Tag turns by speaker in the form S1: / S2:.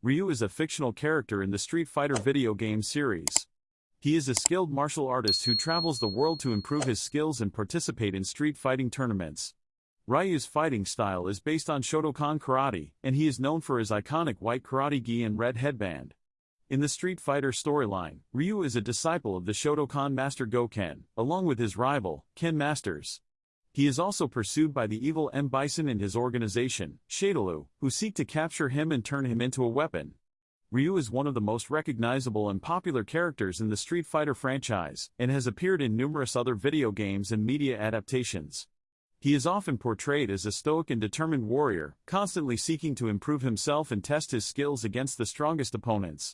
S1: Ryu is a fictional character in the Street Fighter video game series. He is a skilled martial artist who travels the world to improve his skills and participate in street fighting tournaments. Ryu's fighting style is based on Shotokan karate, and he is known for his iconic white karate gi and red headband. In the Street Fighter storyline, Ryu is a disciple of the Shotokan master Gouken, along with his rival, Ken Masters. He is also pursued by the evil M. Bison and his organization, Shadaloo, who seek to capture him and turn him into a weapon. Ryu is one of the most recognizable and popular characters in the Street Fighter franchise, and has appeared in numerous other video games and media adaptations. He is often portrayed as a stoic and determined warrior, constantly seeking to improve himself and test his skills against the strongest opponents.